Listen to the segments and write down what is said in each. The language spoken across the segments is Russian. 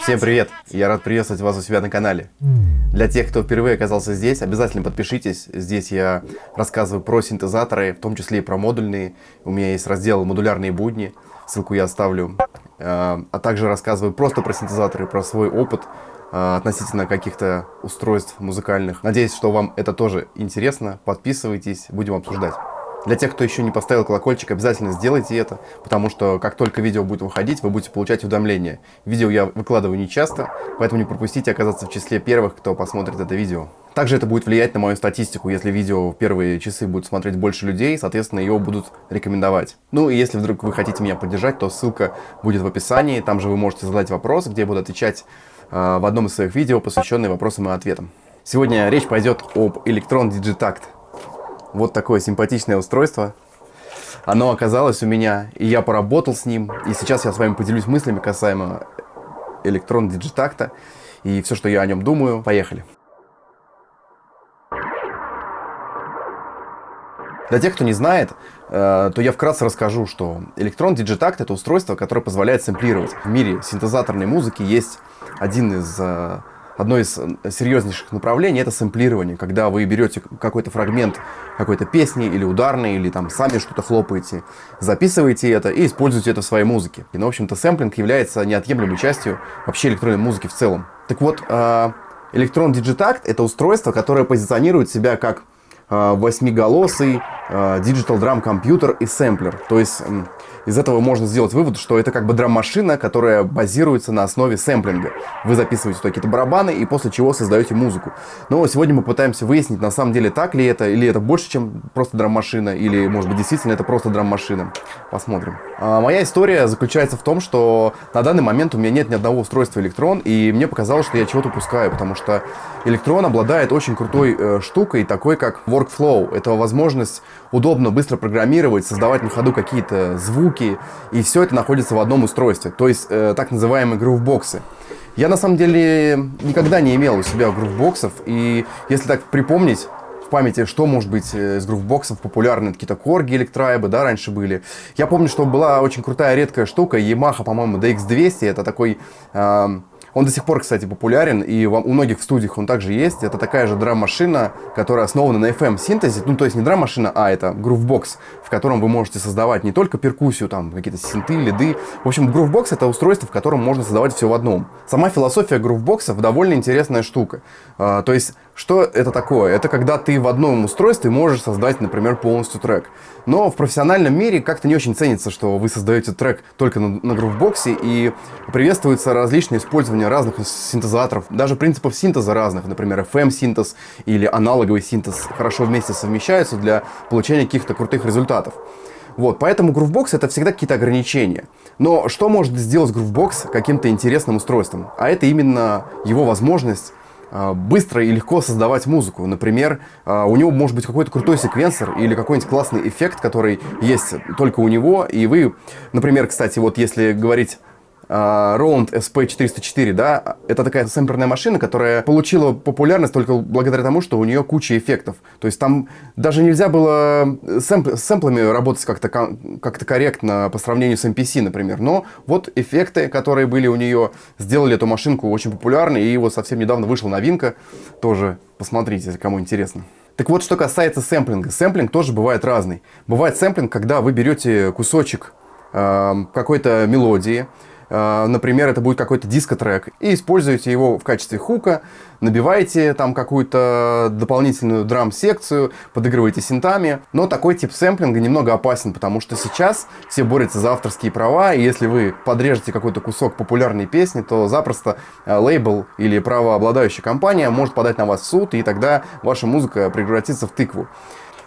Всем привет! Я рад приветствовать вас у себя на канале. Для тех, кто впервые оказался здесь, обязательно подпишитесь. Здесь я рассказываю про синтезаторы, в том числе и про модульные. У меня есть раздел «Модулярные будни», ссылку я оставлю. А а также рассказываю просто про синтезаторы, про свой опыт а, относительно каких-то устройств музыкальных. Надеюсь, что вам это тоже интересно. Подписывайтесь, будем обсуждать. Для тех, кто еще не поставил колокольчик, обязательно сделайте это, потому что как только видео будет выходить, вы будете получать уведомления. Видео я выкладываю не часто, поэтому не пропустите оказаться в числе первых, кто посмотрит это видео. Также это будет влиять на мою статистику, если видео в первые часы будет смотреть больше людей, соответственно, его будут рекомендовать. Ну и если вдруг вы хотите меня поддержать, то ссылка будет в описании, там же вы можете задать вопрос, где я буду отвечать э, в одном из своих видео, посвященные вопросам и ответам. Сегодня речь пойдет об Electron Digitact. Вот такое симпатичное устройство. Оно оказалось у меня, и я поработал с ним. И сейчас я с вами поделюсь мыслями касаемо Elektron Digitakt'а и все, что я о нем думаю. Поехали. Для тех, кто не знает, э, то я вкратце расскажу, что Elektron Digitakt это устройство, которое позволяет сэмплировать. В мире синтезаторной музыки есть один из э, одно из серьезнейших направлений это сэмплирование, когда вы берете какой-то фрагмент какой-то песни или ударной, или там сами что-то хлопаете, записываете это и используете это в своей музыке. И, ну, в общем-то, сэмплинг является неотъемлемой частью вообще электронной музыки в целом. Так вот, э, Electron Digitact это устройство, которое позиционирует себя как э, восьмиголосый digital drum компьютер и сэмплер. То есть из этого можно сделать вывод, что это как бы драм-машина, которая базируется на основе сэмплинга. Вы записываете какие-то барабаны и после чего создаете музыку. Но сегодня мы пытаемся выяснить, на самом деле так ли это, или это больше, чем просто драм-машина, или может быть действительно это просто драм-машина. Посмотрим. А моя история заключается в том, что на данный момент у меня нет ни одного устройства электрон, и мне показалось, что я чего-то упускаю, потому что электрон обладает очень крутой э, штукой, такой как workflow. Это возможность удобно, быстро программировать, создавать на ходу какие-то звуки, и все это находится в одном устройстве, то есть э, так называемые грувбоксы. Я на самом деле никогда не имел у себя грувбоксов, и если так припомнить, в памяти, что может быть э, из грувбоксов популярны, какие-то корги электрайбы, да, раньше были. Я помню, что была очень крутая редкая штука, Yamaha, по-моему, DX200, это такой... Э, он до сих пор, кстати, популярен, и у многих в студиях он также есть. Это такая же драм-машина, которая основана на FM-синтезе. Ну, то есть не драм-машина, а это грувбокс, в котором вы можете создавать не только перкуссию, там, какие-то синты, лиды. В общем, грувбокс — это устройство, в котором можно создавать все в одном. Сама философия грувбоксов довольно интересная штука. А, то есть что это такое? Это когда ты в одном устройстве можешь создать, например, полностью трек. Но в профессиональном мире как-то не очень ценится, что вы создаете трек только на, на грувбоксе, и приветствуется различное использование разных синтезаторов, даже принципов синтеза разных, например, FM-синтез или аналоговый синтез хорошо вместе совмещаются для получения каких-то крутых результатов. Вот, поэтому Groovebox это всегда какие-то ограничения. Но что может сделать Groovebox каким-то интересным устройством? А это именно его возможность быстро и легко создавать музыку. Например, а, у него может быть какой-то крутой секвенсор или какой-нибудь классный эффект, который есть только у него. И вы, например, кстати, вот если говорить а, Roland SP404, да, это такая сэмплерная машина, которая получила популярность только благодаря тому, что у нее куча эффектов. То есть там даже нельзя было сэмп с сэмплами работать как-то как корректно по сравнению с MPC, например. Но вот эффекты, которые были у нее, сделали эту машинку очень популярной, и вот совсем недавно вышла новинка, тоже посмотрите, кому интересно. Так вот, что касается сэмплинга. Сэмплинг тоже бывает разный. Бывает сэмплинг, когда вы берете кусочек э, какой-то мелодии, Э, например, это будет какой-то диско-трек, и используете его в качестве хука, набиваете там какую-то дополнительную драм-секцию, подыгрываете синтами. Но такой тип сэмплинга немного опасен, потому что сейчас все борются за авторские права, и если вы подрежете какой-то кусок популярной песни, то запросто э, лейбл или правообладающая компания может подать на вас в суд, и тогда ваша музыка превратится в тыкву.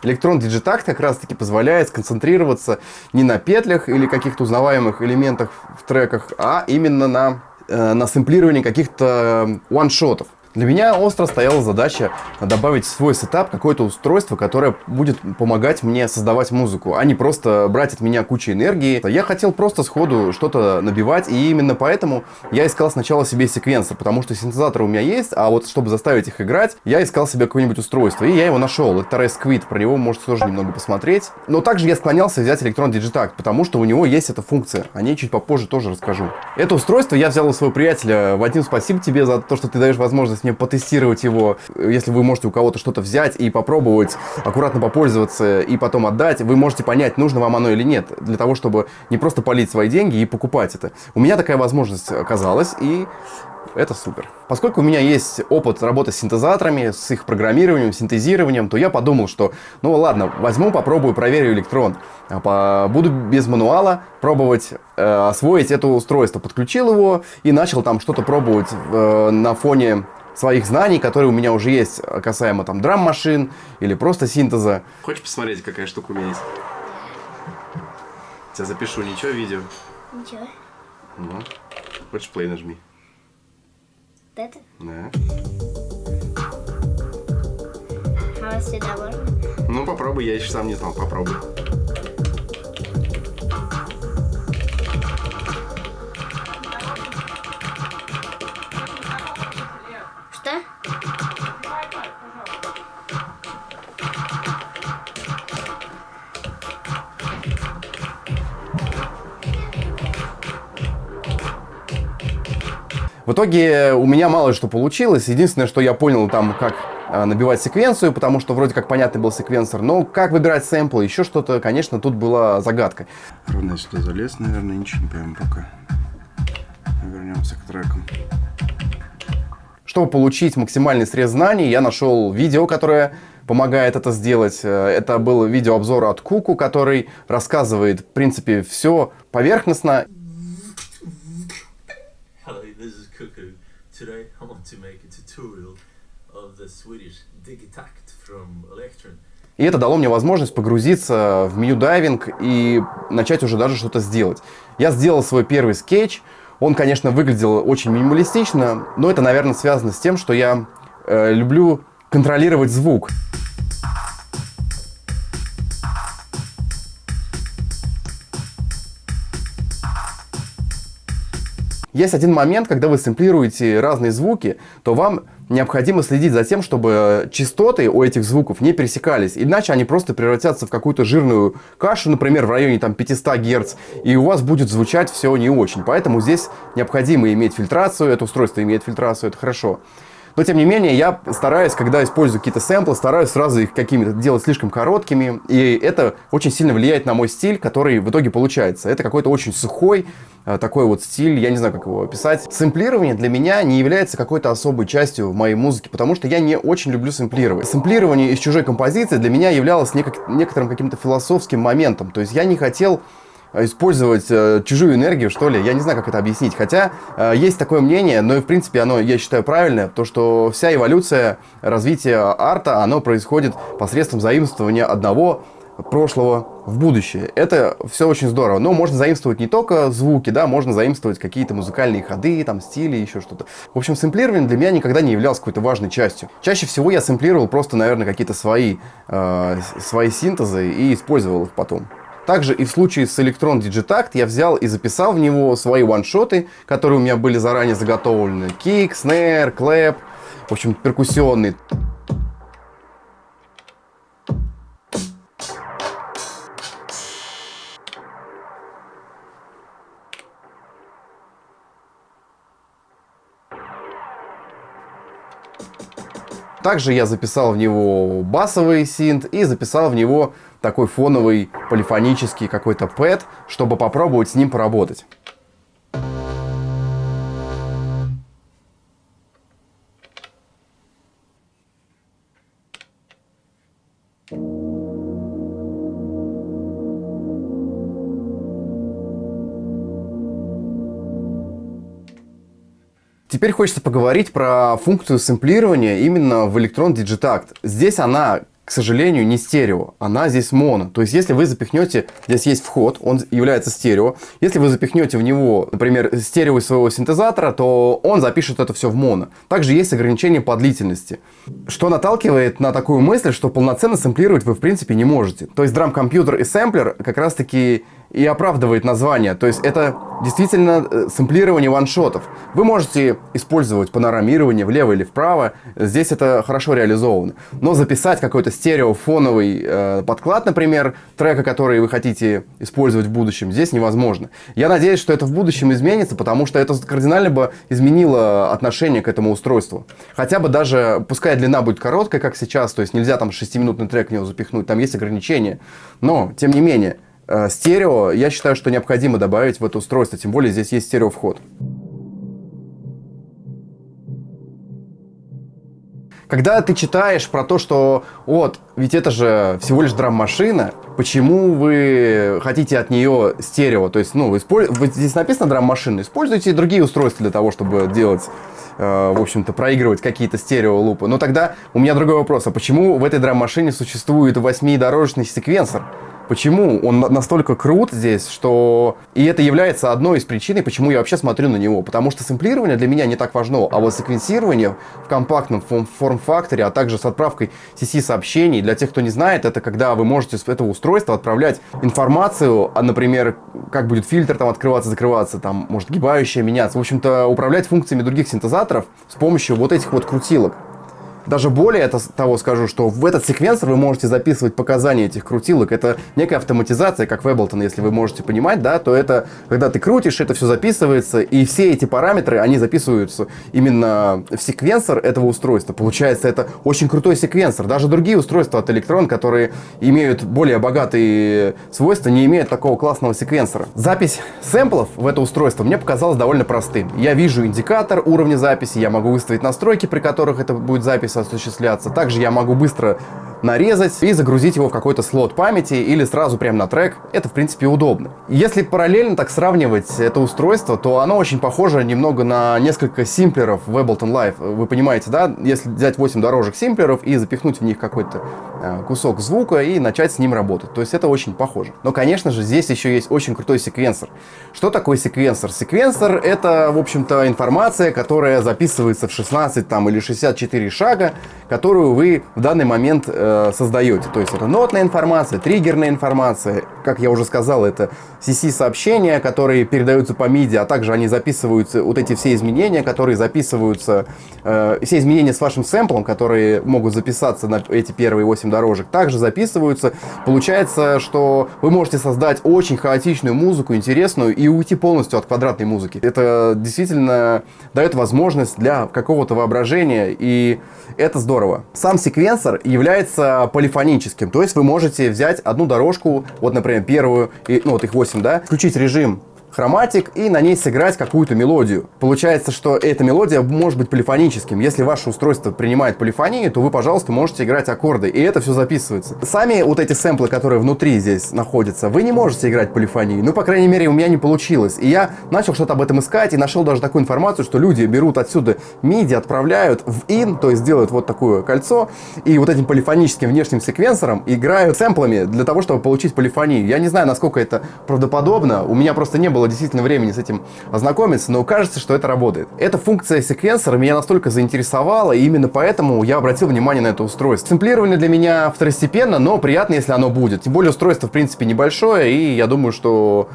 Электрон Digitact как раз таки позволяет сконцентрироваться не на петлях или каких-то узнаваемых элементах в треках, а именно на, э, на сэмплировании каких-то ваншотов. Для меня остро стояла задача добавить в свой сетап какое-то устройство, которое будет помогать мне создавать музыку, а не просто брать от меня кучу энергии. Я хотел просто сходу что-то набивать, и именно поэтому я искал сначала себе секвенсор, потому что синтезатор у меня есть, а вот чтобы заставить их играть, я искал себе какое-нибудь устройство, и я его нашел. Это Resquid, про него можете тоже немного посмотреть. Но также я склонялся взять Electron Digitact, потому что у него есть эта функция. О ней чуть попозже тоже расскажу. Это устройство я взял у своего приятеля. Вадим, спасибо тебе за то, что ты даешь возможность мне потестировать его. Если вы можете у кого-то что-то взять и попробовать, аккуратно попользоваться и потом отдать, вы можете понять, нужно вам оно или нет, для того, чтобы не просто полить свои деньги и покупать это. У меня такая возможность оказалась, и это супер. Поскольку у меня есть опыт работы с синтезаторами, с их программированием, синтезированием, то я подумал, что ну ладно, возьму, попробую, проверю электрон. А буду без мануала пробовать э, освоить это устройство. Подключил его и начал там что-то пробовать э, на фоне своих знаний, которые у меня уже есть касаемо там драм-машин или просто синтеза. Хочешь посмотреть, какая штука у меня есть? Тебя запишу, ничего, видео? Ничего. Ну, хочешь play нажми. Вот это? Да. А сюда можно? Ну, попробуй, я еще сам не знал, попробуй. В итоге у меня мало что получилось. Единственное, что я понял там, как э, набивать секвенцию, потому что вроде как понятный был секвенсор. Но как выбирать сэмплы, еще что-то, конечно, тут была загадка. Ровно сюда залез, наверное, ничего не пойму пока. Вернемся к трекам. Чтобы получить максимальный срез знаний, я нашел видео, которое помогает это сделать. Э, это был видеообзор от Куку, который рассказывает, в принципе, все поверхностно. Today I want to make a tutorial of the Swedish Digitakt from Electron. И это дало мне возможность погрузиться в меню дайвинг и начать уже даже что-то сделать. Я сделал свой первый скетч. Он, конечно, выглядел очень минималистично, но это, наверное, связано с тем, что я э, люблю контролировать звук. Есть один момент, когда вы сэмплируете разные звуки, то вам необходимо следить за тем, чтобы частоты у этих звуков не пересекались. Иначе они просто превратятся в какую-то жирную кашу, например, в районе там, 500 Гц, и у вас будет звучать все не очень. Поэтому здесь необходимо иметь фильтрацию, это устройство имеет фильтрацию, это хорошо. Но, тем не менее, я стараюсь, когда использую какие-то сэмплы, стараюсь сразу их какими-то делать слишком короткими. И это очень сильно влияет на мой стиль, который в итоге получается. Это какой-то очень сухой, э, такой вот стиль, я не знаю, как его описать. Сэмплирование для меня не является какой-то особой частью моей музыки, потому что я не очень люблю сэмплировать. Сэмплирование из чужой композиции для меня являлось некоторым каким-то философским моментом. То есть я не хотел использовать э, чужую энергию, что ли. Я не знаю, как это объяснить. Хотя э, есть такое мнение, но и в принципе оно, я считаю, правильное, то, что вся эволюция развития арта, оно происходит посредством заимствования одного прошлого в будущее. Это все очень здорово. Но можно заимствовать не только звуки, да, можно заимствовать какие-то музыкальные ходы, там, стили, еще что-то. В общем, сэмплирование для меня никогда не являлось какой-то важной частью. Чаще всего я сэмплировал просто, наверное, какие-то свои, э, свои синтезы и использовал их потом. Также и в случае с Electron Digitact я взял и записал в него свои ваншоты, которые у меня были заранее заготовлены. Кик, снэр, клэп, в общем, перкуссионный. Также я записал в него басовый синт и записал в него такой фоновый полифонический какой-то пэт, чтобы попробовать с ним поработать. Теперь хочется поговорить про функцию сэмплирования именно в Electron Digitact. Здесь она к сожалению, не стерео, она здесь моно. То есть, если вы запихнете, здесь есть вход, он является стерео. Если вы запихнете в него, например, стерео из своего синтезатора, то он запишет это все в моно. Также есть ограничение по длительности, что наталкивает на такую мысль, что полноценно сэмплировать вы в принципе не можете. То есть, драм-компьютер и сэмплер как раз-таки и оправдывает название. То есть это действительно э, сэмплирование ваншотов. Вы можете использовать панорамирование влево или вправо. Здесь это хорошо реализовано. Но записать какой-то стереофоновый э, подклад, например, трека, который вы хотите использовать в будущем, здесь невозможно. Я надеюсь, что это в будущем изменится, потому что это кардинально бы изменило отношение к этому устройству. Хотя бы даже, пускай длина будет короткая, как сейчас, то есть нельзя там 6-минутный трек в него запихнуть, там есть ограничения. Но, тем не менее, стерео, я считаю, что необходимо добавить в это устройство, тем более здесь есть стерео-вход. Когда ты читаешь про то, что вот, ведь это же всего лишь драм-машина, почему вы хотите от нее стерео? То есть, ну, использ... здесь написано драм-машина, используйте другие устройства для того, чтобы делать, э, в общем-то, проигрывать какие-то стерео-лупы. Но тогда у меня другой вопрос, а почему в этой драм-машине существует восьмидорожный секвенсор? Почему он настолько крут здесь, что... И это является одной из причин, почему я вообще смотрю на него. Потому что сэмплирование для меня не так важно, а вот секвенсирование в компактном форм-факторе, а также с отправкой CC-сообщений, для тех, кто не знает, это когда вы можете с этого устройства отправлять информацию, а, например, как будет фильтр там открываться, закрываться, там может гибающая меняться. В общем-то, управлять функциями других синтезаторов с помощью вот этих вот крутилок. Даже более того скажу, что в этот секвенсор вы можете записывать показания этих крутилок. Это некая автоматизация, как в Ableton, если вы можете понимать, да, то это, когда ты крутишь, это все записывается, и все эти параметры, они записываются именно в секвенсор этого устройства. Получается, это очень крутой секвенсор. Даже другие устройства от Electron, которые имеют более богатые свойства, не имеют такого классного секвенсора. Запись сэмплов в это устройство мне показалась довольно простым. Я вижу индикатор уровня записи, я могу выставить настройки, при которых это будет запись осуществляться. Также я могу быстро нарезать и загрузить его в какой-то слот памяти или сразу прямо на трек. Это, в принципе, удобно. Если параллельно так сравнивать это устройство, то оно очень похоже немного на несколько симплеров в Ableton Live. Вы понимаете, да? Если взять 8 дорожек симплеров и запихнуть в них какой-то э, кусок звука и начать с ним работать. То есть это очень похоже. Но, конечно же, здесь еще есть очень крутой секвенсор. Что такое секвенсор? Секвенсор — это, в общем-то, информация, которая записывается в 16 там, или 64 шага, которую вы в данный момент э, Э, создаете. То есть это нотная информация, триггерная информация. Как я уже сказал, это CC-сообщения, которые передаются по MIDI, а также они записываются, вот эти все изменения, которые записываются, э, все изменения с вашим сэмплом, которые могут записаться на эти первые 8 дорожек, также записываются. Получается, что вы можете создать очень хаотичную музыку, интересную, и уйти полностью от квадратной музыки. Это действительно дает возможность для какого-то воображения, и это здорово. Сам секвенсор является является полифоническим. То есть вы можете взять одну дорожку, вот, например, первую, и, ну вот их 8, да, включить режим хроматик и на ней сыграть какую-то мелодию. Получается, что эта мелодия может быть полифоническим. Если ваше устройство принимает полифонию, то вы, пожалуйста, можете играть аккорды, и это все записывается. Сами вот эти сэмплы, которые внутри здесь находятся, вы не можете играть полифонию. Ну, по крайней мере, у меня не получилось. И я начал что-то об этом искать и нашел даже такую информацию, что люди берут отсюда MIDI, отправляют в IN, то есть делают вот такое кольцо, и вот этим полифоническим внешним секвенсором играют сэмплами для того, чтобы получить полифонию. Я не знаю, насколько это правдоподобно. У меня просто не было было действительно времени с этим ознакомиться, но кажется, что это работает. Эта функция секвенсора меня настолько заинтересовала, и именно поэтому я обратил внимание на это устройство. Сэмплирование для меня второстепенно, но приятно, если оно будет. Тем более устройство, в принципе, небольшое, и я думаю, что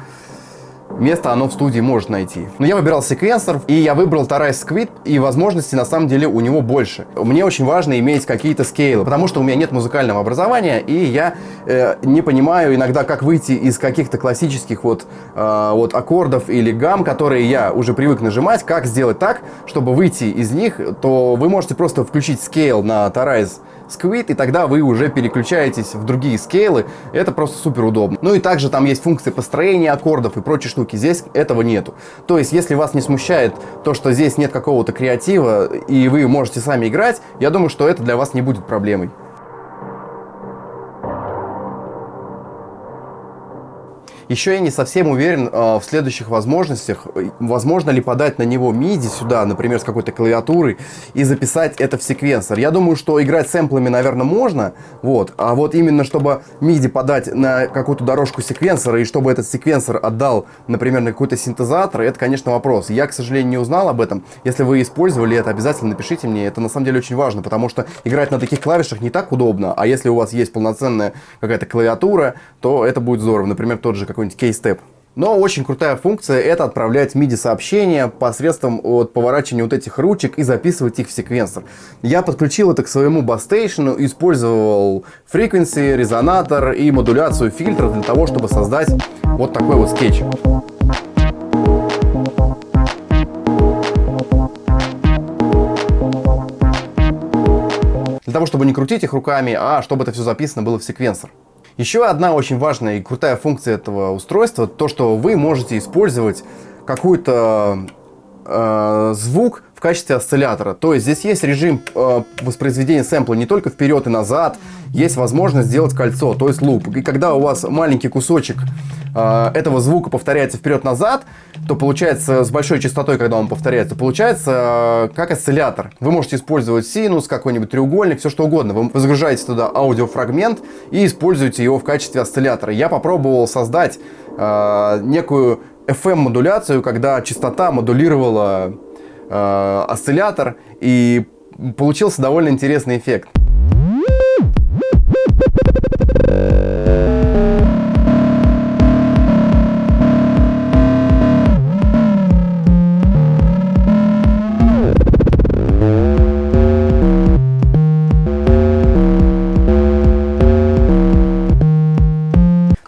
место оно в студии может найти. Но я выбирал секвенсор, и я выбрал Tarai Squid, и возможностей на самом деле у него больше. Мне очень важно иметь какие-то скейлы, потому что у меня нет музыкального образования, и я э, не понимаю иногда, как выйти из каких-то классических вот, э, вот аккордов или гам, которые я уже привык нажимать, как сделать так, чтобы выйти из них, то вы можете просто включить скейл на Tarai Squid, и тогда вы уже переключаетесь в другие скейлы. Это просто супер удобно. Ну и также там есть функции построения аккордов и прочие штуки. Здесь этого нету. То есть, если вас не смущает то, что здесь нет какого-то креатива, и вы можете сами играть, я думаю, что это для вас не будет проблемой. Еще я не совсем уверен э, в следующих возможностях. Возможно ли подать на него MIDI сюда, например, с какой-то клавиатурой, и записать это в секвенсор. Я думаю, что играть сэмплами, наверное, можно, вот. А вот именно, чтобы MIDI подать на какую-то дорожку секвенсора, и чтобы этот секвенсор отдал, например, на какой-то синтезатор, это, конечно, вопрос. Я, к сожалению, не узнал об этом. Если вы использовали это, обязательно напишите мне. Это, на самом деле, очень важно, потому что играть на таких клавишах не так удобно. А если у вас есть полноценная какая-то клавиатура, то это будет здорово. Например, тот же какой-нибудь Keystep. Но очень крутая функция это отправлять MIDI сообщения посредством вот, поворачивания вот этих ручек и записывать их в секвенсор. Я подключил это к своему басстейшену, использовал frequency, резонатор и модуляцию фильтров для того, чтобы создать вот такой вот скетч. Для того, чтобы не крутить их руками, а чтобы это все записано было в секвенсор. Еще одна очень важная и крутая функция этого устройства, то, что вы можете использовать какую-то э, звук в качестве осциллятора. То есть здесь есть режим э, воспроизведения сэмпла не только вперед и назад, есть возможность сделать кольцо, то есть луп. И когда у вас маленький кусочек э, этого звука повторяется вперед-назад, то получается с большой частотой, когда он повторяется, получается э, как осциллятор. Вы можете использовать синус, какой-нибудь треугольник, все что угодно. Вы загружаете туда аудиофрагмент и используете его в качестве осциллятора. Я попробовал создать э, некую FM-модуляцию, когда частота модулировала э, осциллятор, и получился довольно интересный эффект.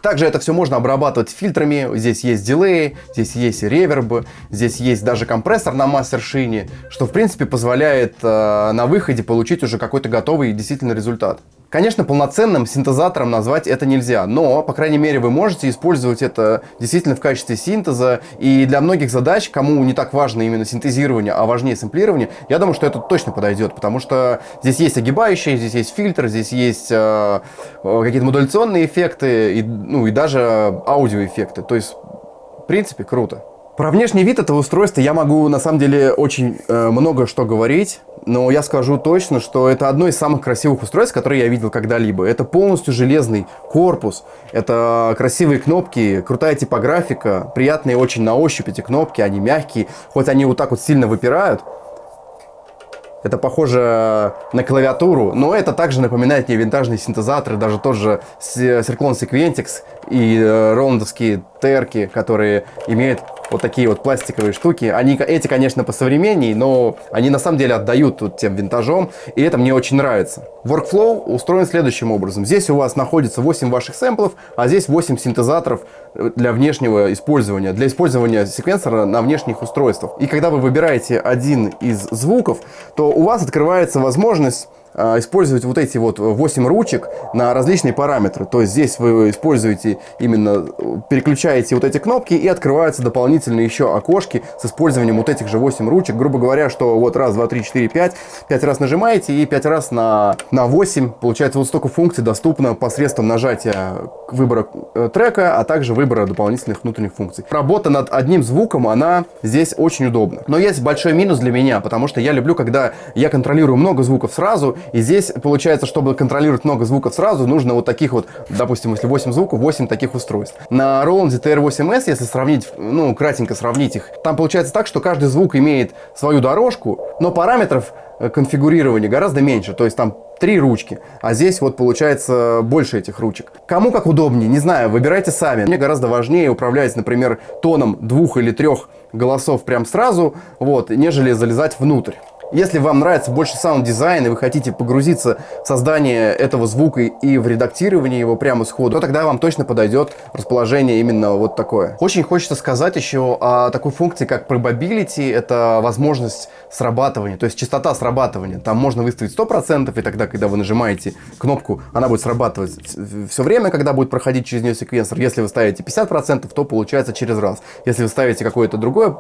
Также это все можно обрабатывать фильтрами. Здесь есть дилей, здесь есть реверб, здесь есть даже компрессор на мастер-шине, что в принципе позволяет э, на выходе получить уже какой-то готовый действительно результат. Конечно, полноценным синтезатором назвать это нельзя, но, по крайней мере, вы можете использовать это действительно в качестве синтеза. И для многих задач, кому не так важно именно синтезирование, а важнее сэмплирование, я думаю, что это точно подойдет, потому что здесь есть огибающие, здесь есть фильтр, здесь есть э, э, какие-то модуляционные эффекты, и, ну и даже аудиоэффекты. То есть, в принципе, круто. Про внешний вид этого устройства я могу на самом деле очень э, много что говорить, но я скажу точно, что это одно из самых красивых устройств, которые я видел когда-либо. Это полностью железный корпус, это красивые кнопки, крутая типографика, приятные очень на ощупь эти кнопки, они мягкие, хоть они вот так вот сильно выпирают. Это похоже на клавиатуру, но это также напоминает мне винтажные синтезаторы, даже тот же Circlone Sequentix и э, роландовские терки, которые имеют вот такие вот пластиковые штуки. Они, эти, конечно, посовременнее, но они на самом деле отдают тут тем винтажом, и это мне очень нравится. Workflow устроен следующим образом. Здесь у вас находится 8 ваших сэмплов, а здесь 8 синтезаторов для внешнего использования, для использования секвенсора на внешних устройствах. И когда вы выбираете один из звуков, то у вас открывается возможность использовать вот эти вот 8 ручек на различные параметры. То есть здесь вы используете именно, переключаете вот эти кнопки и открываются дополнительные еще окошки с использованием вот этих же 8 ручек. Грубо говоря, что вот раз, два, три, четыре, пять, пять раз нажимаете и пять раз на, на 8. Получается вот столько функций доступно посредством нажатия выбора э, трека, а также выбора дополнительных внутренних функций. Работа над одним звуком, она здесь очень удобна. Но есть большой минус для меня, потому что я люблю, когда я контролирую много звуков сразу, и здесь получается, чтобы контролировать много звуков сразу, нужно вот таких вот, допустим, если 8 звуков, 8 таких устройств. На Roland TR8S, если сравнить, ну, кратенько сравнить их, там получается так, что каждый звук имеет свою дорожку, но параметров э, конфигурирования гораздо меньше. То есть там три ручки, а здесь вот получается больше этих ручек. Кому как удобнее, не знаю, выбирайте сами. Мне гораздо важнее управлять, например, тоном двух или трех голосов прям сразу, вот, нежели залезать внутрь. Если вам нравится больше саунд-дизайн, и вы хотите погрузиться в создание этого звука и в редактирование его прямо сходу, то тогда вам точно подойдет расположение именно вот такое. Очень хочется сказать еще о такой функции, как probability. Это возможность срабатывания, то есть частота срабатывания. Там можно выставить 100%, и тогда, когда вы нажимаете кнопку, она будет срабатывать все время, когда будет проходить через нее секвенсор. Если вы ставите 50%, то получается через раз. Если вы ставите какое-то другое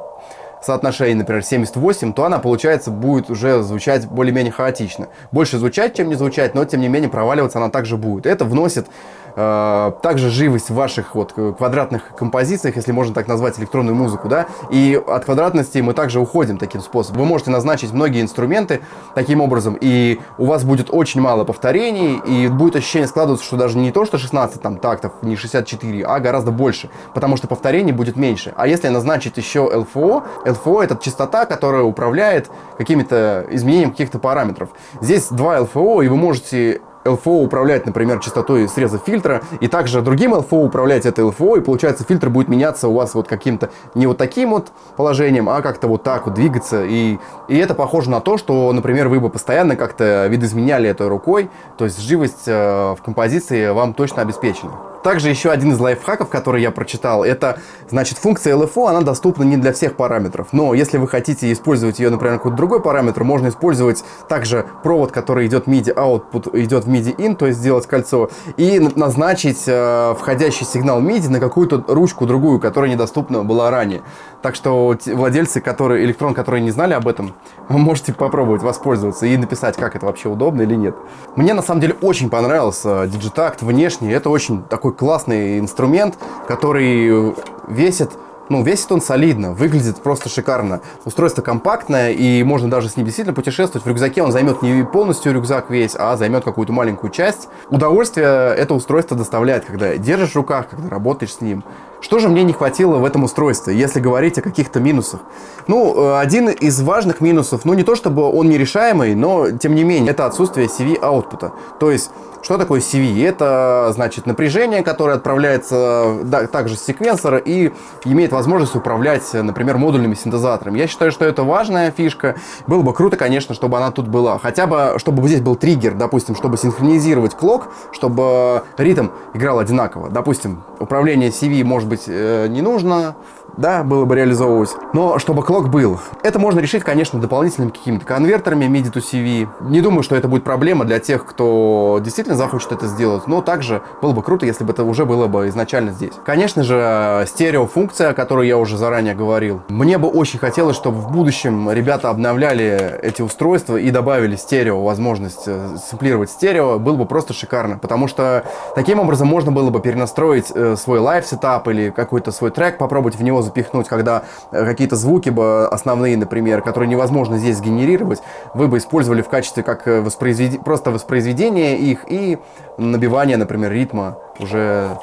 соотношение, например, 78, то она, получается, будет уже звучать более-менее хаотично. Больше звучать, чем не звучать, но, тем не менее, проваливаться она также будет. Это вносит также живость в ваших вот квадратных композициях, если можно так назвать электронную музыку, да, и от квадратности мы также уходим таким способом. Вы можете назначить многие инструменты таким образом, и у вас будет очень мало повторений, и будет ощущение складываться, что даже не то, что 16 там тактов, не 64, а гораздо больше, потому что повторений будет меньше. А если назначить еще LFO, LFO это частота, которая управляет какими-то изменением каких-то параметров. Здесь два LFO, и вы можете LFO управлять, например, частотой среза фильтра, и также другим LFO управлять это LFO, и получается фильтр будет меняться у вас вот каким-то не вот таким вот положением, а как-то вот так вот двигаться, и, и это похоже на то, что, например, вы бы постоянно как-то видоизменяли это рукой, то есть живость э, в композиции вам точно обеспечена. Также еще один из лайфхаков, который я прочитал, это, значит, функция LFO, она доступна не для всех параметров. Но если вы хотите использовать ее, например, какой-то другой параметр, можно использовать также провод, который идет MIDI output, идет в MIDI in, то есть сделать кольцо, и назначить э, входящий сигнал MIDI на какую-то ручку другую, которая недоступна была ранее. Так что владельцы, которые, электрон, которые не знали об этом, вы можете попробовать воспользоваться и написать, как это вообще удобно или нет. Мне на самом деле очень понравился Digitact внешне. Это очень такой классный инструмент, который весит ну, весит он солидно, выглядит просто шикарно. Устройство компактное, и можно даже с ним действительно путешествовать. В рюкзаке он займет не полностью рюкзак весь, а займет какую-то маленькую часть. Удовольствие это устройство доставляет, когда держишь в руках, когда работаешь с ним. Что же мне не хватило в этом устройстве, если говорить о каких-то минусах? Ну, э, один из важных минусов, ну не то чтобы он нерешаемый, но тем не менее, это отсутствие CV-аутпута. То есть, что такое CV? Это, значит, напряжение, которое отправляется да, также с секвенсора и имеет возможность управлять, например, модульными синтезаторами. Я считаю, что это важная фишка. Было бы круто, конечно, чтобы она тут была. Хотя бы, чтобы здесь был триггер, допустим, чтобы синхронизировать клок, чтобы ритм играл одинаково. Допустим, управление CV может быть э, не нужно, да, было бы реализовывать. Но чтобы клок был. Это можно решить, конечно, дополнительными какими-то конвертерами MIDI to CV. Не думаю, что это будет проблема для тех, кто действительно захочет это сделать. Но также было бы круто, если бы это уже было бы изначально здесь. Конечно же, стереофункция, о которой я уже заранее говорил. Мне бы очень хотелось, чтобы в будущем ребята обновляли эти устройства и добавили стерео, возможность э, сэмплировать стерео. Было бы просто шикарно. Потому что таким образом можно было бы перенастроить э, свой live setup или какой-то свой трек, попробовать в него запихнуть, когда какие-то звуки бы основные, например, которые невозможно здесь сгенерировать, вы бы использовали в качестве как э, воспроизвед... просто воспроизведения их и набивания, например, ритма уже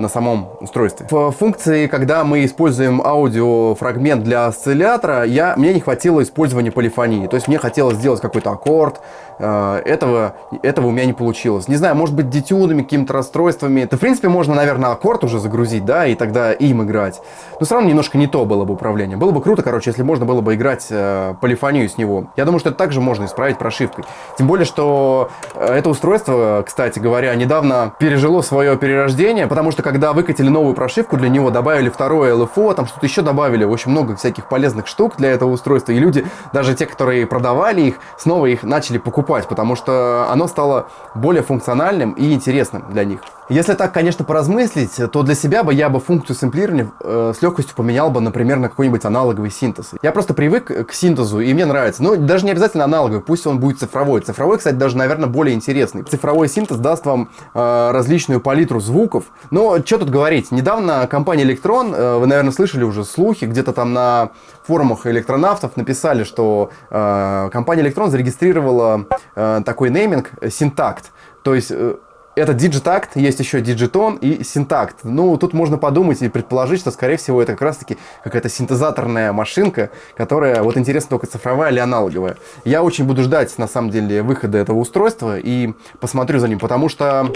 на самом устройстве. В функции, когда мы используем аудиофрагмент для осциллятора, я, мне не хватило использования полифонии. То есть мне хотелось сделать какой-то аккорд, э, этого, этого у меня не получилось. Не знаю, может быть, детюнами, какими-то расстройствами. Это, в принципе, можно, наверное, аккорд уже загрузить, да, и тогда им играть. Но все равно немножко не то было бы управление. Было бы круто, короче, если можно было бы играть э, полифонию с него. Я думаю, что это также можно исправить прошивкой. Тем более, что э, это устройство, кстати говоря, недавно пережило свое перерождение, потому что когда выкатили новую прошивку для него, добавили второе LFO, там что-то еще добавили, очень много всяких полезных штук для этого устройства, и люди, даже те, которые продавали их, снова их начали покупать, потому что оно стало более функциональным и интересным для них. Если так, конечно, поразмыслить, то для себя бы я бы функцию сэмплирования э, с легкостью поменял бы, например, на какой-нибудь аналоговый синтез. Я просто привык к синтезу, и мне нравится. Но даже не обязательно аналоговый, пусть он будет цифровой. Цифровой, кстати, даже, наверное, более интересный. Цифровой синтез даст вам э, различную палитру звуков. Но что тут говорить? Недавно компания Electron, э, вы, наверное, слышали уже слухи, где-то там на форумах электронавтов написали, что э, компания Electron зарегистрировала э, такой нейминг Syntakt. То есть... Э, это Digitact, есть еще Digiton и Syntact. Ну, тут можно подумать и предположить, что, скорее всего, это как раз-таки какая-то синтезаторная машинка, которая, вот интересно, только цифровая или аналоговая. Я очень буду ждать, на самом деле, выхода этого устройства и посмотрю за ним, потому что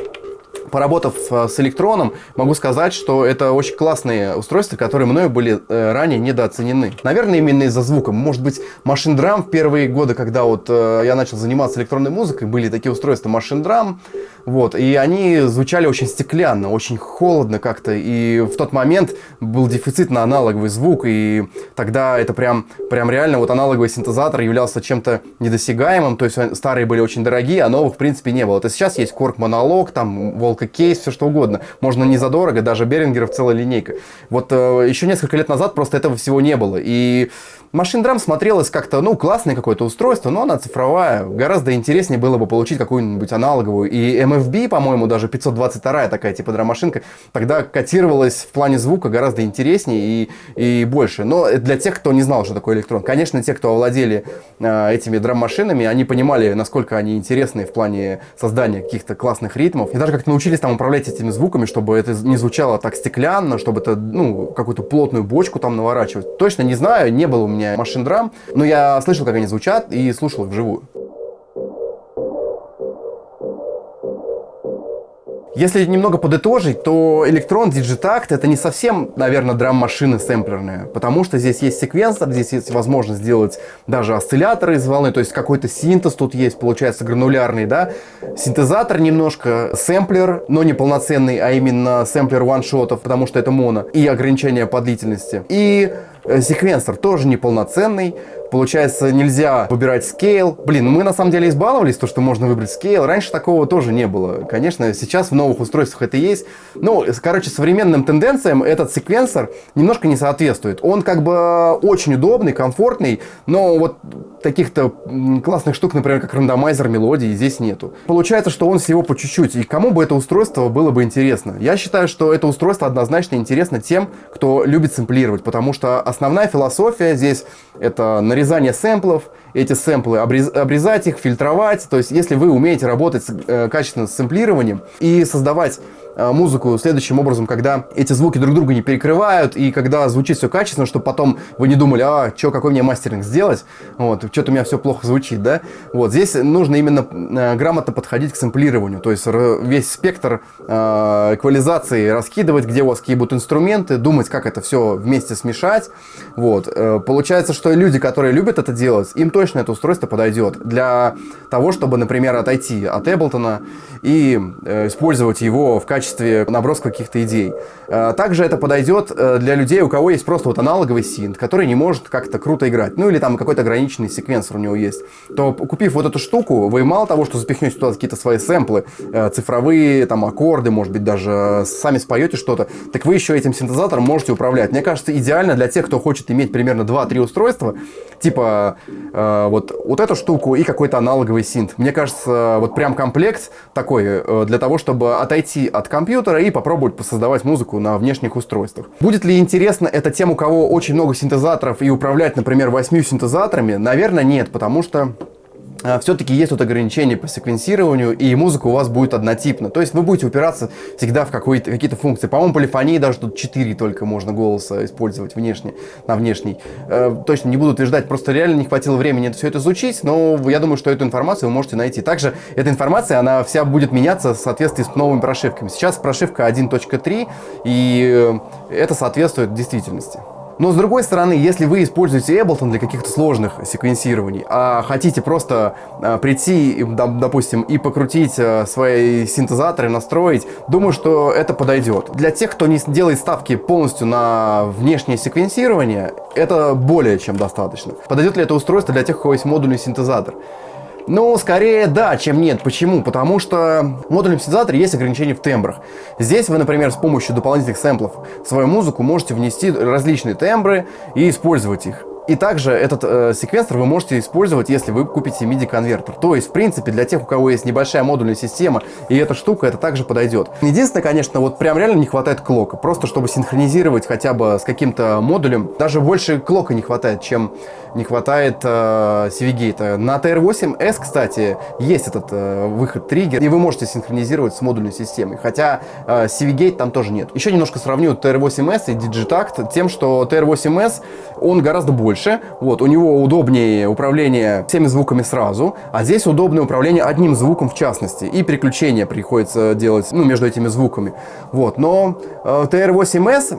поработав э, с электроном, могу сказать, что это очень классные устройства, которые мною были э, ранее недооценены. Наверное, именно из-за звука. Может быть, Machine Drum в первые годы, когда вот э, я начал заниматься электронной музыкой, были такие устройства Machine Drum, вот, и они звучали очень стеклянно, очень холодно как-то, и в тот момент был дефицит на аналоговый звук, и тогда это прям, прям реально вот аналоговый синтезатор являлся чем-то недосягаемым, то есть старые были очень дорогие, а новых в принципе не было. То сейчас есть Korg Монолог, там Волка Кейс, все что угодно. Можно не задорого, даже Берингеров целая линейка. Вот э, еще несколько лет назад просто этого всего не было. И Machine Drum смотрелось как-то, ну, классное какое-то устройство, но она цифровая. Гораздо интереснее было бы получить какую-нибудь аналоговую. И MFB, по-моему, даже 522 такая типа драм-машинка, тогда котировалась в плане звука гораздо интереснее и, и больше. Но для тех, кто не знал, что такое электрон. Конечно, те, кто овладели э, этими драм-машинами, они понимали, насколько они интересны в плане создания каких-то классных ритмов. И даже как-то научились там управлять этими звуками, чтобы это не звучало так стеклянно, чтобы это, ну, какую-то плотную бочку там наворачивать. Точно не знаю, не было у меня машин драм, но я слышал, как они звучат и слушал их вживую. Если немного подытожить, то Electron Digitact это не совсем, наверное, драм-машины сэмплерные, потому что здесь есть секвенсор, здесь есть возможность сделать даже осцилляторы из волны, то есть какой-то синтез тут есть, получается гранулярный, да, синтезатор немножко, сэмплер, но не полноценный, а именно сэмплер ваншотов, потому что это моно, и ограничение по длительности. И секвенсор тоже неполноценный, Получается, нельзя выбирать скейл. Блин, мы на самом деле избаловались, то, что можно выбрать скейл. Раньше такого тоже не было. Конечно, сейчас в новых устройствах это есть. Ну, короче, современным тенденциям этот секвенсор немножко не соответствует. Он как бы очень удобный, комфортный, но вот таких-то классных штук, например, как рандомайзер мелодии, здесь нету. Получается, что он всего по чуть-чуть. И кому бы это устройство было бы интересно? Я считаю, что это устройство однозначно интересно тем, кто любит сэмплировать, потому что основная философия здесь это нарезание нарезание сэмплов, эти сэмплы обрезать их, фильтровать. То есть, если вы умеете работать э, качественно с сэмплированием и создавать музыку следующим образом, когда эти звуки друг друга не перекрывают, и когда звучит все качественно, чтобы потом вы не думали, а, что, какой мне мастеринг сделать, вот, что-то у меня все плохо звучит, да, вот, здесь нужно именно э, грамотно подходить к сэмплированию, то есть весь спектр э, эквализации раскидывать, где у вас какие будут инструменты, думать, как это все вместе смешать, вот, э, получается, что люди, которые любят это делать, им точно это устройство подойдет для того, чтобы, например, отойти от Эблтона и э, использовать его в качестве качестве наброска каких-то идей. Э, также это подойдет э, для людей, у кого есть просто вот аналоговый синт, который не может как-то круто играть. Ну или там какой-то ограниченный секвенсор у него есть. То купив вот эту штуку, вы мало того, что запихнете туда какие-то свои сэмплы, э, цифровые, там аккорды, может быть даже сами споете что-то, так вы еще этим синтезатором можете управлять. Мне кажется, идеально для тех, кто хочет иметь примерно 2-3 устройства, типа э, вот, вот эту штуку и какой-то аналоговый синт. Мне кажется, вот прям комплект такой э, для того, чтобы отойти от компьютера и попробовать посоздавать музыку на внешних устройствах. Будет ли интересно это тем, у кого очень много синтезаторов и управлять, например, восьмью синтезаторами? Наверное, нет, потому что все-таки есть тут ограничения по секвенсированию, и музыка у вас будет однотипна. То есть вы будете упираться всегда в какие-то функции. По-моему, полифонии даже тут 4 только можно голоса использовать внешне, на внешний. Э, точно не буду утверждать, просто реально не хватило времени все это изучить, но я думаю, что эту информацию вы можете найти. Также эта информация, она вся будет меняться в соответствии с новыми прошивками. Сейчас прошивка 1.3, и э, это соответствует действительности. Но с другой стороны, если вы используете Ableton для каких-то сложных секвенсирований, а хотите просто а, прийти, допустим, и покрутить а, свои синтезаторы, настроить, думаю, что это подойдет. Для тех, кто не делает ставки полностью на внешнее секвенсирование, это более чем достаточно. Подойдет ли это устройство для тех, у кого есть модульный синтезатор? Ну, скорее да, чем нет. Почему? Потому что в модульном синтезаторе есть ограничения в тембрах. Здесь вы, например, с помощью дополнительных сэмплов свою музыку можете внести различные тембры и использовать их. И также этот э, секвенсор вы можете использовать, если вы купите MIDI-конвертер. То есть, в принципе, для тех, у кого есть небольшая модульная система, и эта штука, это также подойдет. Единственное, конечно, вот прям реально не хватает клока. Просто чтобы синхронизировать хотя бы с каким-то модулем. Даже больше клока не хватает, чем не хватает э, CV-гейта. На TR8S, кстати, есть этот э, выход триггер, и вы можете синхронизировать с модульной системой. Хотя э, CV-гейт там тоже нет. Еще немножко сравню TR8S и Digitact тем, что TR8S, он гораздо больше больше. Вот, у него удобнее управление всеми звуками сразу, а здесь удобное управление одним звуком в частности. И переключение приходится делать ну, между этими звуками. Вот, но э, TR8S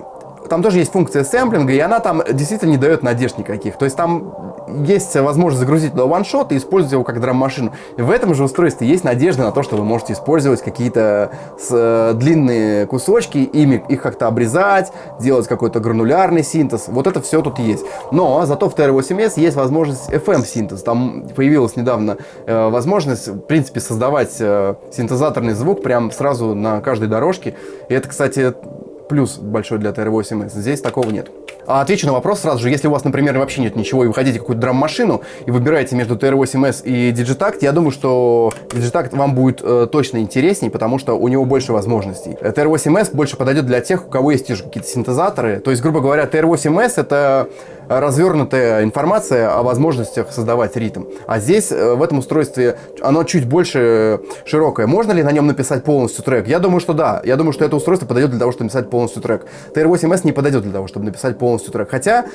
там тоже есть функция сэмплинга, и она там действительно не дает надежд никаких. То есть там есть возможность загрузить туда ваншот и использовать его как драм-машину. В этом же устройстве есть надежда на то, что вы можете использовать какие-то э, длинные кусочки, ими их как-то обрезать, делать какой-то гранулярный синтез. Вот это все тут есть. Но зато в TR8S есть возможность FM-синтез. Там появилась недавно э, возможность, в принципе, создавать э, синтезаторный звук прям сразу на каждой дорожке. И это, кстати, плюс большой для TR-8S. Здесь такого нет. А отвечу на вопрос сразу же. Если у вас, например, вообще нет ничего, и вы хотите какую-то драм-машину, и выбираете между TR-8S и Digitact, я думаю, что Digitact вам будет э, точно интересней, потому что у него больше возможностей. TR-8S больше подойдет для тех, у кого есть какие-то синтезаторы. То есть, грубо говоря, TR-8S — это развернутая информация о возможностях создавать ритм. А здесь, э, в этом устройстве, оно чуть больше широкое. Можно ли на нем написать полностью трек? Я думаю, что да. Я думаю, что это устройство подойдет для того, чтобы написать полностью трек. TR-8S не подойдет для того, чтобы написать полностью трек. Хотя,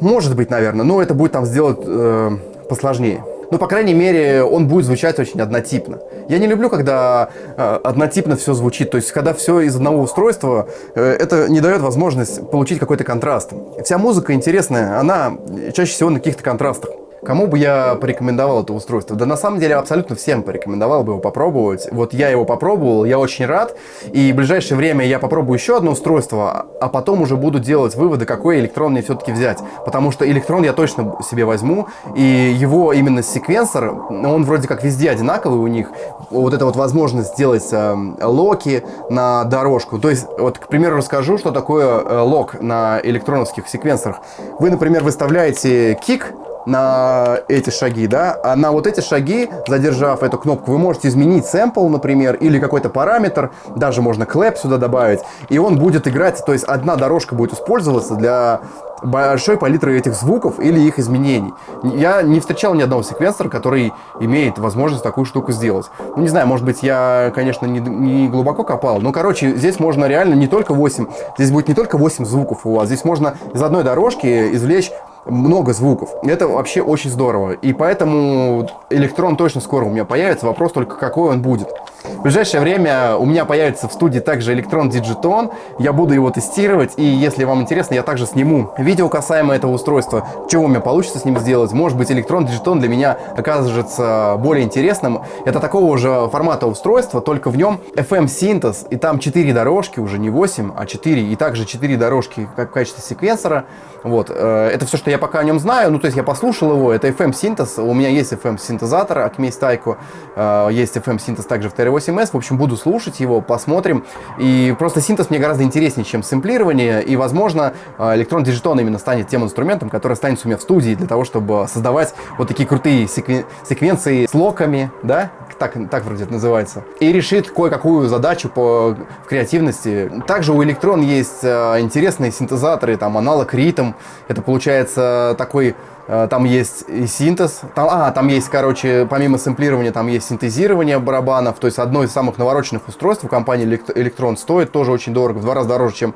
может быть, наверное, но это будет там сделать э, посложнее. Ну, по крайней мере, он будет звучать очень однотипно. Я не люблю, когда э, однотипно все звучит. То есть, когда все из одного устройства, э, это не дает возможность получить какой-то контраст. Вся музыка интересная, она чаще всего на каких-то контрастах. Кому бы я порекомендовал это устройство? Да на самом деле абсолютно всем порекомендовал бы его попробовать. Вот я его попробовал, я очень рад. И в ближайшее время я попробую еще одно устройство, а потом уже буду делать выводы, какой электрон мне все-таки взять. Потому что электрон я точно себе возьму. И его именно секвенсор, он вроде как везде одинаковый у них. Вот эта вот возможность сделать э, локи на дорожку. То есть, вот, к примеру, расскажу, что такое э, лок на электроновских секвенсорах. Вы, например, выставляете кик на эти шаги, да, а на вот эти шаги, задержав эту кнопку, вы можете изменить сэмпл, например, или какой-то параметр, даже можно клэп сюда добавить, и он будет играть, то есть одна дорожка будет использоваться для большой палитры этих звуков или их изменений. Я не встречал ни одного секвенсора, который имеет возможность такую штуку сделать. Ну, не знаю, может быть, я, конечно, не, не глубоко копал, но, короче, здесь можно реально не только 8, здесь будет не только 8 звуков у вас, здесь можно из одной дорожки извлечь много звуков. Это вообще очень здорово. И поэтому электрон точно скоро у меня появится. Вопрос только, какой он будет. В ближайшее время у меня появится в студии также электрон Digiton. Я буду его тестировать. И если вам интересно, я также сниму видео касаемо этого устройства. Чего у меня получится с ним сделать. Может быть, электрон Digiton для меня окажется более интересным. Это такого же формата устройства, только в нем FM-синтез. И там 4 дорожки, уже не 8, а 4. И также 4 дорожки как в качестве секвенсора. Вот. Э, это все, что я пока о нем знаю. Ну, то есть я послушал его. Это FM-синтез. У меня есть FM-синтезатор Acme Tyco. Э, есть FM-синтез также в TR8S. В общем, буду слушать его, посмотрим. И просто синтез мне гораздо интереснее, чем сэмплирование. И, возможно, э, электрон Digiton именно станет тем инструментом, который останется у меня в студии для того, чтобы создавать вот такие крутые секвен... секвенции с локами, да, так, так вроде это называется, и решит кое-какую задачу по креативности. Также у Electron есть э, интересные синтезаторы, там аналог ритм, это получается такой там есть и синтез, там, а, там есть, короче, помимо сэмплирования, там есть синтезирование барабанов, то есть одно из самых навороченных устройств у компании Electron стоит тоже очень дорого, в два раза дороже, чем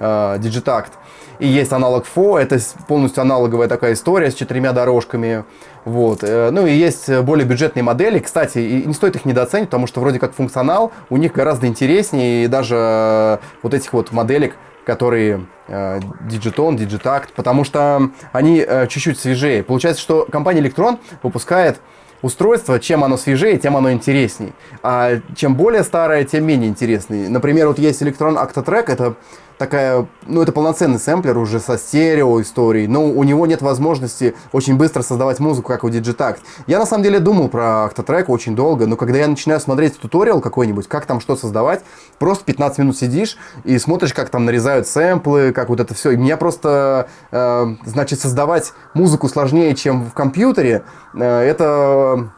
э, Digitact. И есть аналог FO, это полностью аналоговая такая история с четырьмя дорожками. Вот. Э, ну и есть более бюджетные модели. Кстати, не стоит их недооценить, потому что вроде как функционал у них гораздо интереснее. И даже э, вот этих вот моделек, которые э, Digiton, Digitact, потому что они чуть-чуть свежее. Получается, что компания Electron выпускает устройство, чем оно свежее, тем оно интересней. А чем более старое, тем менее интересный. Например, вот есть Electron Octatrack, это такая, ну это полноценный сэмплер уже со стерео историей, но у него нет возможности очень быстро создавать музыку, как у Digitact. Я на самом деле думал про Octatrack очень долго, но когда я начинаю смотреть туториал какой-нибудь, как там что создавать, просто 15 минут сидишь и смотришь, как там нарезают сэмплы, как вот это все. И меня просто, э, значит, создавать музыку сложнее, чем в компьютере, э, это,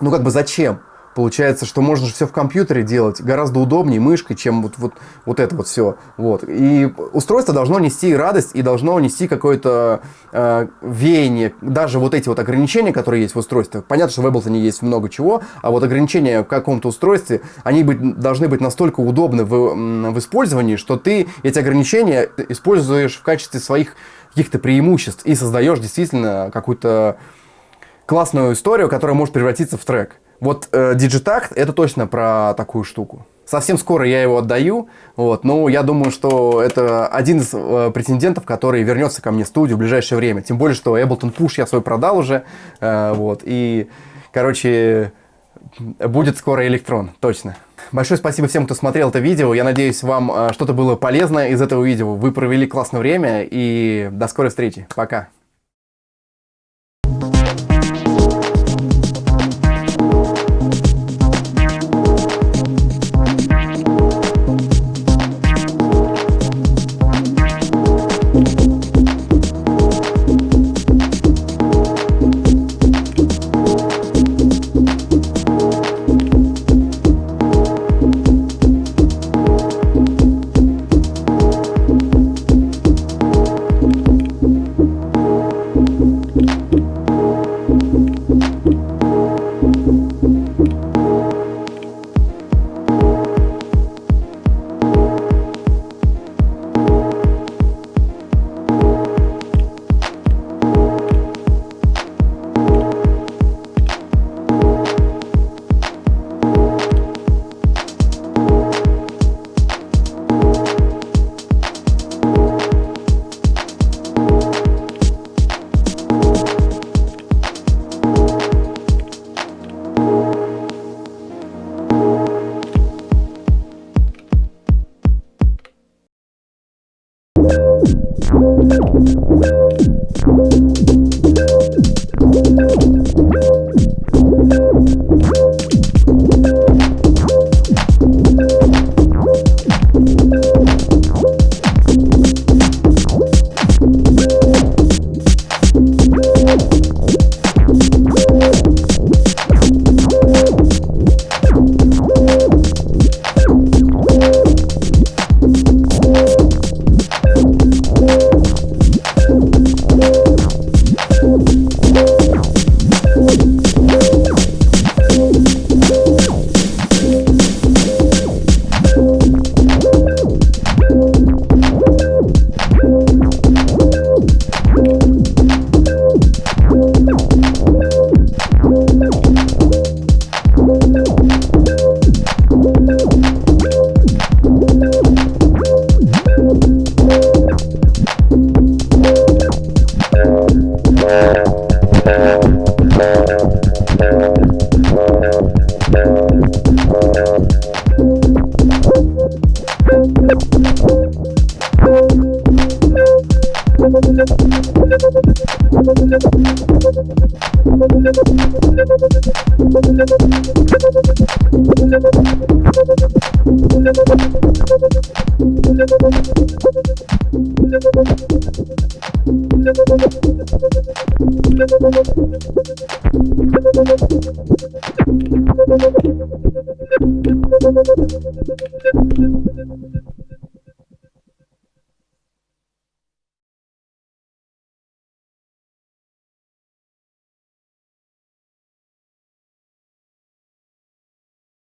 ну как бы зачем? Получается, что можно же все в компьютере делать гораздо удобнее мышкой, чем вот, вот, вот это вот все. Вот. И устройство должно нести радость и должно нести какое-то э, веяние. Даже вот эти вот ограничения, которые есть в устройстве. Понятно, что в Ableton есть много чего, а вот ограничения в каком-то устройстве, они быть, должны быть настолько удобны в, в использовании, что ты эти ограничения используешь в качестве своих каких-то преимуществ и создаешь действительно какую-то классную историю, которая может превратиться в трек. Вот э, это точно про такую штуку. Совсем скоро я его отдаю, вот, но я думаю, что это один из э, претендентов, который вернется ко мне в студию в ближайшее время. Тем более, что Ableton Push я свой продал уже, э, вот, и, короче, будет скоро электрон, точно. Большое спасибо всем, кто смотрел это видео. Я надеюсь, вам э, что-то было полезно из этого видео. Вы провели классное время, и до скорой встречи. Пока.